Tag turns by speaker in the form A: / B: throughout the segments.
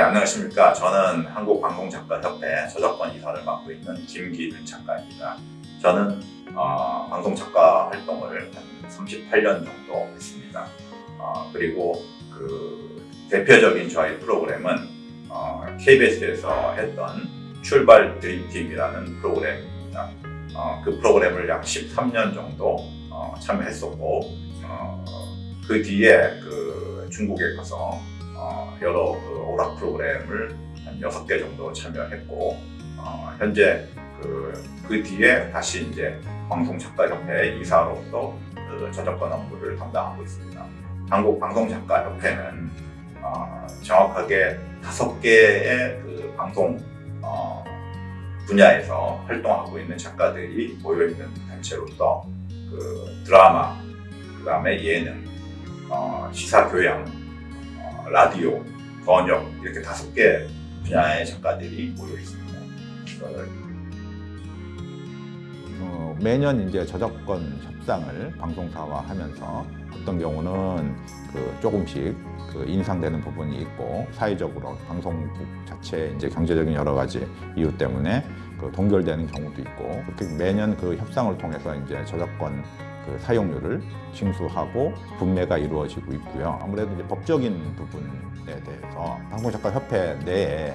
A: 안녕하십니까. 저는 한국방송작가협회 저작권 이사를 맡고 있는 김기준 작가입니다. 저는 어, 방송작가 활동을 한 38년 정도 했습니다. 어, 그리고 그 대표적인 저희 프로그램은 어, KBS에서 했던 출발 드림팀이라는 프로그램입니다. 어, 그 프로그램을 약 13년 정도 어, 참여했었고 어, 그 뒤에 그 중국에 가서 어, 여러 그 오락 프로그램을 한 6개 정도 참여했고 어, 현재 그, 그 뒤에 다시 이제 방송작가협회 이사로서 그 저작권 업무를 담당하고 있습니다. 한국 방송작가협회는 어, 정확하게 다섯 개의 그 방송 어, 분야에서 활동하고 있는 작가들이 모여 있는 단체로서 그 드라마, 그 다음에 예능, 어, 시사 교양, 어, 라디오, 번역 이렇게 다섯 개 분야의 작가들이 모여 있습니다.
B: 어, 매년 이제 저작권 협상을 방송사와 하면서 어떤 경우는 그 조금씩 그 인상되는 부분이 있고 사회적으로 방송국 자체 이제 경제적인 여러 가지 이유 때문에 그 동결되는 경우도 있고 그렇게 매년 그 협상을 통해서 이제 저작권 그 사용료를 징수하고 분매가 이루어지고 있고요. 아무래도 이제 법적인 부분에 대해서 방송작가협회 내에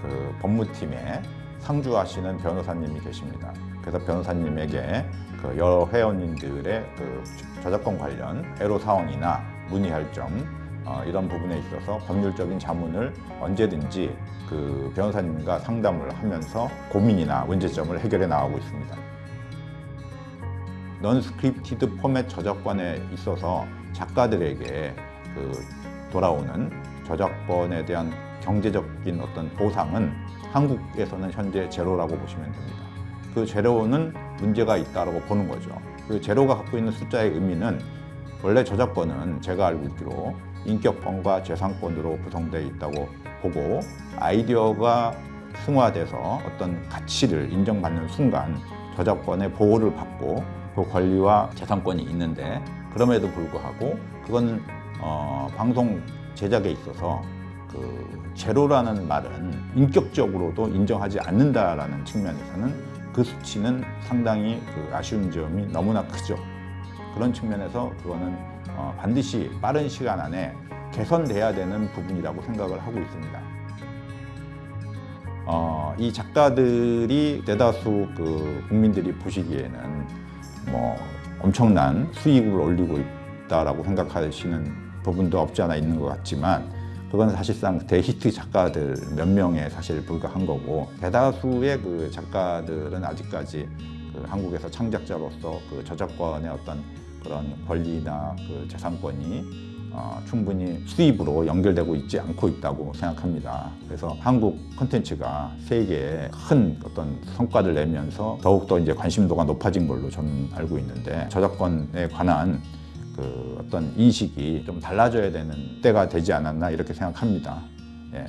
B: 그 법무팀에 상주하시는 변호사님이 계십니다. 그래서 변호사님에게 그 여러 회원님들의 그 저작권 관련 애로 사항이나 문의할 점 어, 이런 부분에 있어서 법률적인 자문을 언제든지 그 변호사님과 상담을 하면서 고민이나 문제점을 해결해 나가고 있습니다. non-scripted 포맷 저작권에 있어서 작가들에게 그 돌아오는 저작권에 대한 경제적인 어떤 보상은 한국에서는 현재 제로라고 보시면 됩니다. 그 제로는 문제가 있다고 보는 거죠. 그 제로가 갖고 있는 숫자의 의미는 원래 저작권은 제가 알고 있기로 인격권과 재산권으로 구성되어 있다고 보고 아이디어가 승화돼서 어떤 가치를 인정받는 순간 저작권의 보호를 받고 그 권리와 재산권이 있는데 그럼에도 불구하고 그건 어, 방송 제작에 있어서 그 제로라는 말은 인격적으로도 인정하지 않는다라는 측면에서는 그 수치는 상당히 그 아쉬운 점이 너무나 크죠. 그런 측면에서 그거는 어, 반드시 빠른 시간 안에 개선돼야 되는 부분이라고 생각을 하고 있습니다. 어, 이 작가들이 대다수 그 국민들이 보시기에는 뭐 엄청난 수익을 올리고 있다라고 생각하시는 부분도 없지 않아 있는 것 같지만 그건 사실상 대히트 작가들 몇 명에 사실 불과한 거고 대다수의 그 작가들은 아직까지 그 한국에서 창작자로서 그 저작권의 어떤 그런 권리나 그 재산권이 어, 충분히 수입으로 연결되고 있지 않고 있다고 생각합니다. 그래서 한국 콘텐츠가 세계에 큰 어떤 성과를 내면서 더욱더 이제 관심도가 높아진 걸로 저는 알고 있는데 저작권에 관한 그 어떤 인식이 좀 달라져야 되는 때가 되지 않았나 이렇게 생각합니다. 예.